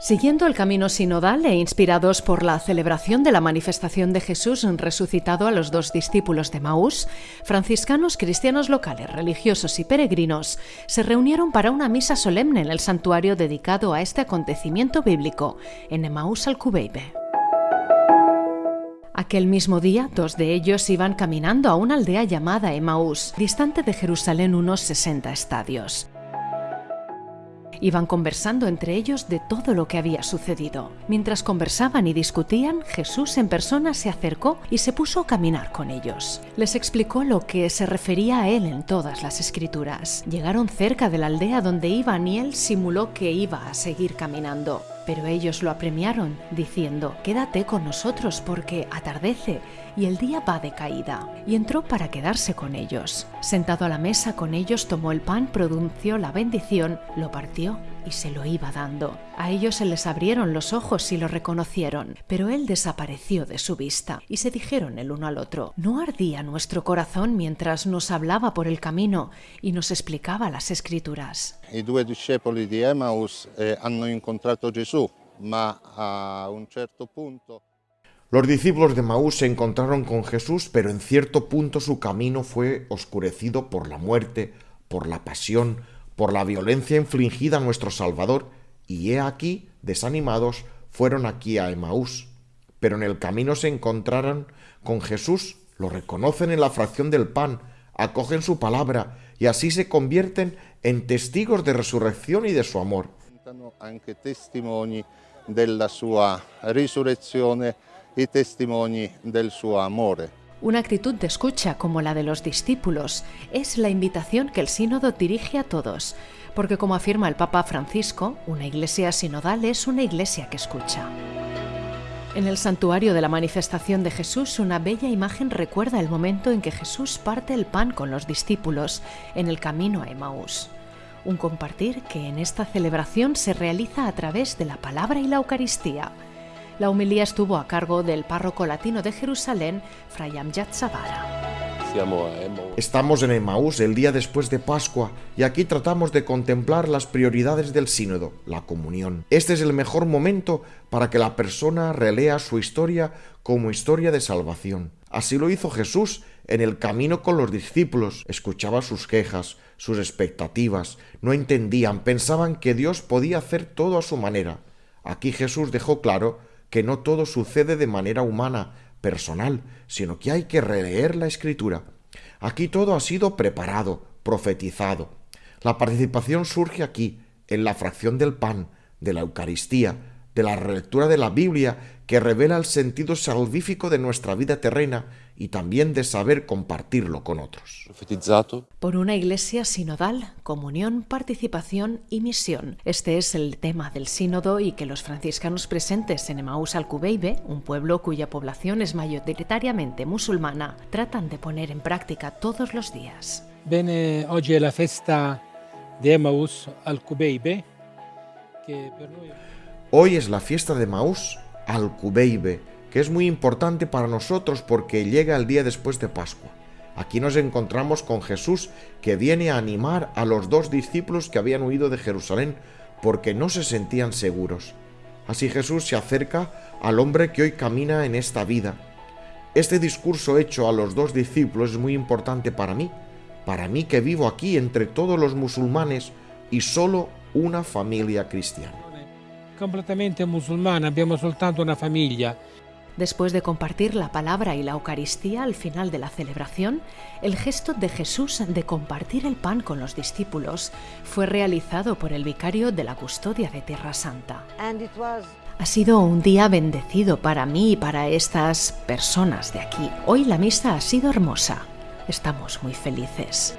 Siguiendo el camino sinodal e inspirados por la celebración de la manifestación de Jesús resucitado a los dos discípulos de Maús, franciscanos cristianos locales, religiosos y peregrinos se reunieron para una misa solemne en el santuario dedicado a este acontecimiento bíblico, en Emaús al Cubeibe. Aquel mismo día, dos de ellos iban caminando a una aldea llamada Emaús, distante de Jerusalén unos 60 estadios. Iban conversando entre ellos de todo lo que había sucedido. Mientras conversaban y discutían, Jesús en persona se acercó y se puso a caminar con ellos. Les explicó lo que se refería a él en todas las escrituras. Llegaron cerca de la aldea donde iban y él simuló que iba a seguir caminando. Pero ellos lo apremiaron, diciendo, Quédate con nosotros porque atardece y el día va de caída. Y entró para quedarse con ellos. Sentado a la mesa con ellos, tomó el pan, pronunció la bendición, lo partió y se lo iba dando. A ellos se les abrieron los ojos y lo reconocieron, pero él desapareció de su vista. Y se dijeron el uno al otro, ¿no ardía nuestro corazón mientras nos hablaba por el camino y nos explicaba las escrituras? I due discepoli di Emmaus eh, hanno incontrato Gesù, ma a un certo punto Los discípulos de Maús se encontraron con Jesús, pero en cierto punto su camino fue oscurecido por la muerte, por la pasión, por la violencia infligida a nuestro Salvador, y he aquí, desanimados, fueron aquí a Emaús. Pero en el camino se encontraron con Jesús, lo reconocen en la fracción del pan, acogen su palabra, y así se convierten en testigos de resurrección y de su amor. E testimoni del suo amore. Una actitud de escucha como la de los discípulos es la invitación que el sínodo dirige a todos, porque como afirma el Papa Francisco, una iglesia sinodal es una iglesia que escucha. En el santuario de la manifestación de Jesús, una bella imagen recuerda el momento en que Jesús parte el pan con los discípulos en el camino a Emaús. Un compartir que en esta celebración se realiza a través de la palabra y la Eucaristía. La homilía estuvo a cargo del párroco latino de Jerusalén, Fray Amjad Zavara. Emmaus. Estamos en Emaús el día después de Pascua y aquí tratamos de contemplar las prioridades del sínodo, la comunión. Este es el mejor momento para que la persona relea su historia como historia de salvación. Así lo hizo Jesús en el camino con los discípulos. Escuchaba sus quejas, sus expectativas, no entendían, pensaban que Dios podía hacer todo a su manera. Aquí Jesús dejó claro que no todo sucede de manera humana, personal, sino que hay que releer la escritura. Aquí todo ha sido preparado, profetizado. La participación surge aquí, en la fracción del pan, de la Eucaristía, de la relectura de la Biblia, que revela el sentido salvífico de nuestra vida terrena y también de saber compartirlo con otros. Por una iglesia sinodal, comunión, participación y misión. Este es el tema del sínodo y que los franciscanos presentes en Emaús Alcubeibe, un pueblo cuya población es mayoritariamente musulmana, tratan de poner en práctica todos los días. Bene, oggi è la festa di Emmaus al Cubeibe, che per noi Hoy es la fiesta de Maús al Cubeibe, que es muy importante para nosotros porque llega el día después de Pascua. Aquí nos encontramos con Jesús que viene a animar a los dos discípulos que habían huido de Jerusalén porque no se sentían seguros. Así Jesús se acerca al hombre que hoy camina en esta vida. Este discurso hecho a los dos discípulos es muy importante para mí, para mí que vivo aquí entre todos los musulmanes y solo una familia cristiana. completamente musulmana, abbiamo soltanto una famiglia. Después de compartir la palabra y la Eucaristía al final de la celebración, el gesto de Jesús de compartir el pan con los discípulos fue realizado por el vicario de la custodia de Tierra Santa. Ha sido un día bendecido para mí y para estas personas de aquí. Hoy la misa ha sido hermosa. Estamos muy felices.